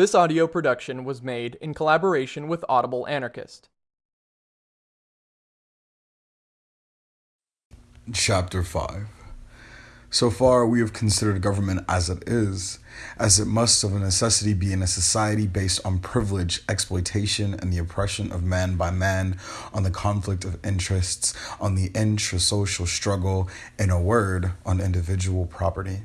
This audio production was made in collaboration with Audible Anarchist. Chapter 5 So far, we have considered government as it is, as it must of a necessity be in a society based on privilege, exploitation, and the oppression of man by man, on the conflict of interests, on the intrasocial struggle, in a word, on individual property.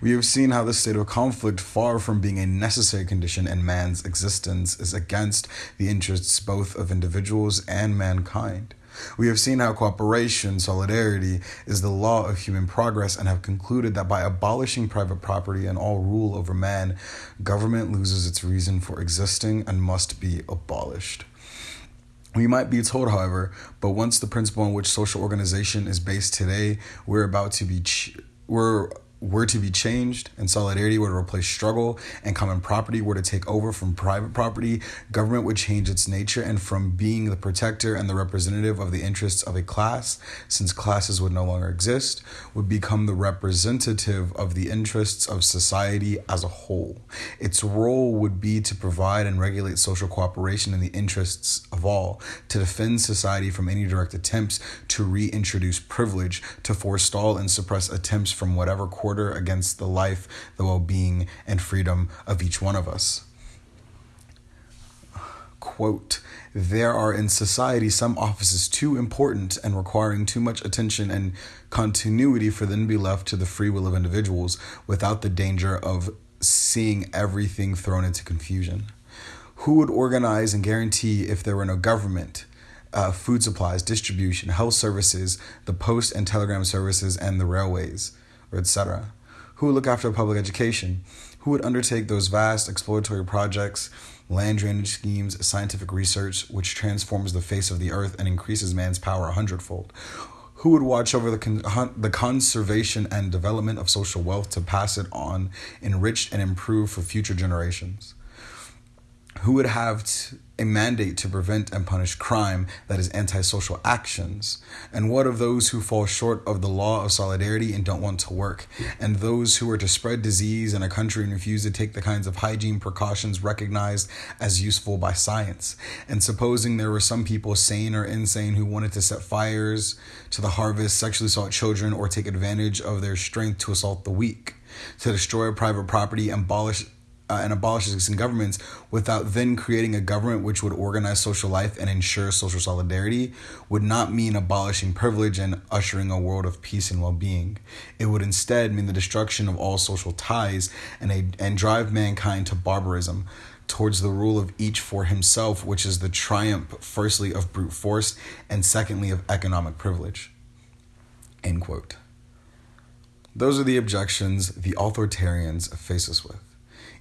We have seen how this state of conflict, far from being a necessary condition in man's existence, is against the interests both of individuals and mankind. We have seen how cooperation, solidarity, is the law of human progress, and have concluded that by abolishing private property and all rule over man, government loses its reason for existing and must be abolished. We might be told, however, but once the principle on which social organization is based today, we're about to be, ch- we're were to be changed and solidarity were to replace struggle and common property were to take over from private property, government would change its nature and from being the protector and the representative of the interests of a class, since classes would no longer exist, would become the representative of the interests of society as a whole. Its role would be to provide and regulate social cooperation in the interests of all, to defend society from any direct attempts to reintroduce privilege, to forestall and suppress attempts from whatever quarter quarter against the life, the well being, and freedom of each one of us. Quote, there are in society some offices too important and requiring too much attention and continuity for them to be left to the free will of individuals without the danger of seeing everything thrown into confusion. Who would organize and guarantee if there were no government? Uh, food supplies, distribution, health services, the post and telegram services, and the railways or etc. Who would look after public education? Who would undertake those vast exploratory projects, land drainage schemes, scientific research, which transforms the face of the earth and increases man's power a hundredfold? Who would watch over the, con- the conservation and development of social wealth to pass it on, enriched and improved for future generations? Who would have a mandate to prevent and punish crime that is antisocial actions? And what of those who fall short of the law of solidarity and don't want to work? And those who are to spread disease in a country and refuse to take the kinds of hygiene precautions recognized as useful by science? And supposing there were some people, sane or insane, who wanted to set fires to the harvest, sexually assault children, or take advantage of their strength to assault the weak, to destroy private property, abolish uh, and abolish existing governments without then creating a government which would organize social life and ensure social solidarity would not mean abolishing privilege and ushering a world of peace and well-being. It would instead mean the destruction of all social ties and a, and drive mankind to barbarism towards the rule of each for himself, which is the triumph firstly of brute force and secondly of economic privilege. End quote. Those are the objections the authoritarians face us with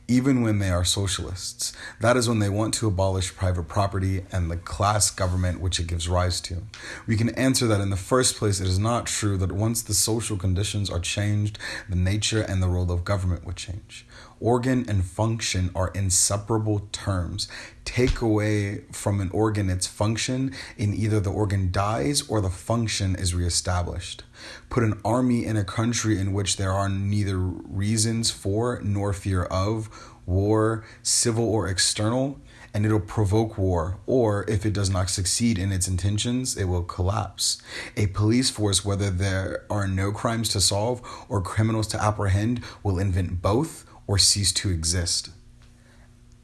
even when they are socialists. That is when they want to abolish private property and the class government which it gives rise to. We can answer that in the first place, it is not true that once the social conditions are changed, the nature and the role of government would change. Organ and function are inseparable terms. Take away from an organ its function, and either the organ dies or the function is reestablished. Put an army in a country in which there are neither reasons for nor fear of war, civil or external, and it'll provoke war, or if it does not succeed in its intentions, it will collapse. A police force, whether there are no crimes to solve or criminals to apprehend, will invent both or cease to exist.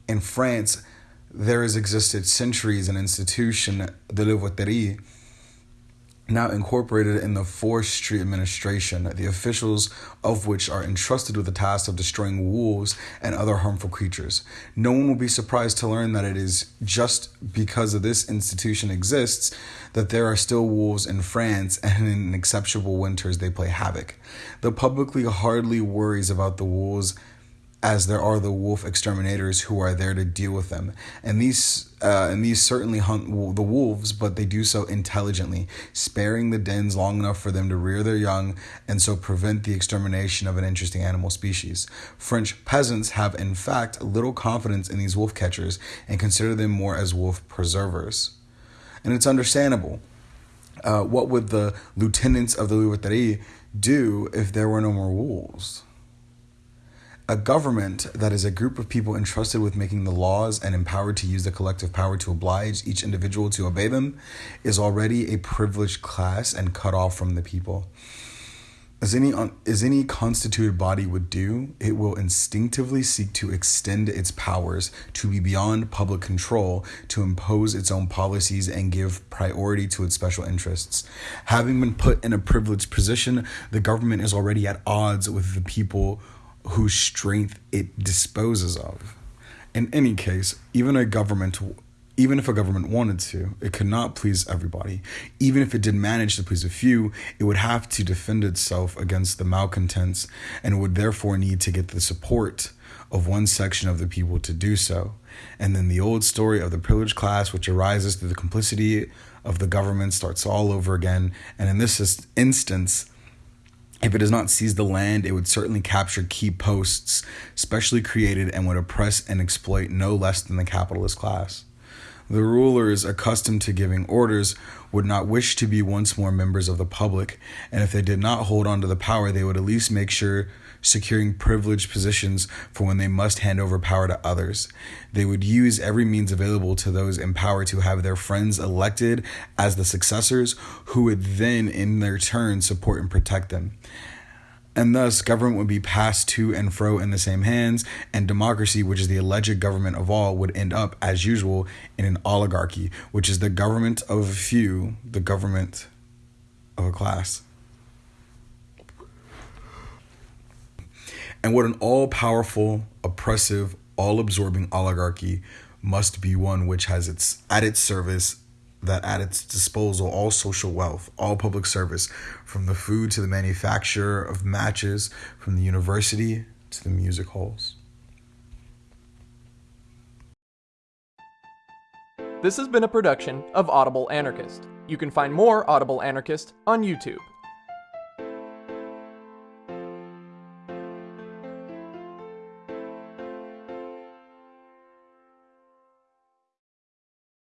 In France, there has existed centuries an institution, the Louveterie, now incorporated in the forestry administration, the officials of which are entrusted with the task of destroying wolves and other harmful creatures. No one will be surprised to learn that it is just because of this institution exists that there are still wolves in France and in exceptional winters they play havoc. The publicly hardly worries about the wolves as there are the wolf exterminators who are there to deal with them. And these uh, and these certainly hunt the wolves, but they do so intelligently, sparing the dens long enough for them to rear their young and so prevent the extermination of an interesting animal species. French peasants have, in fact, little confidence in these wolf catchers and consider them more as wolf preservers. And it's understandable. Uh, what would the lieutenants of the Louveterie do if there were no more wolves? A government that is a group of people entrusted with making the laws and empowered to use the collective power to oblige each individual to obey them is already a privileged class and cut off from the people. As any as any constituted body would do, it will instinctively seek to extend its powers to be beyond public control, to impose its own policies and give priority to its special interests. Having been put in a privileged position, the government is already at odds with the people whose strength it disposes of. In any case, even a government even if a government wanted to, it could not please everybody. Even if it did manage to please a few, it would have to defend itself against the malcontents and would therefore need to get the support of one section of the people to do so. And then the old story of the privileged class, which arises through the complicity of the government, starts all over again. And in this instance, if it does not seize the land, it would certainly capture key posts, specially created, and would oppress and exploit no less than the capitalist class. The rulers, accustomed to giving orders, would not wish to be once more members of the public, and if they did not hold on to the power, they would at least make sure securing privileged positions for when they must hand over power to others. They would use every means available to those in power to have their friends elected as the successors, who would then, in their turn, support and protect them and thus government would be passed to and fro in the same hands, and democracy, which is the alleged government of all, would end up, as usual, in an oligarchy, which is the government of a few, the government of a class. And what an all powerful, oppressive, all absorbing oligarchy must be one which has its at its service that at its disposal all social wealth, all public service, from the food to the manufacture of matches, from the university to the music halls. This has been a production of Audible Anarchist. You can find more Audible Anarchist on YouTube.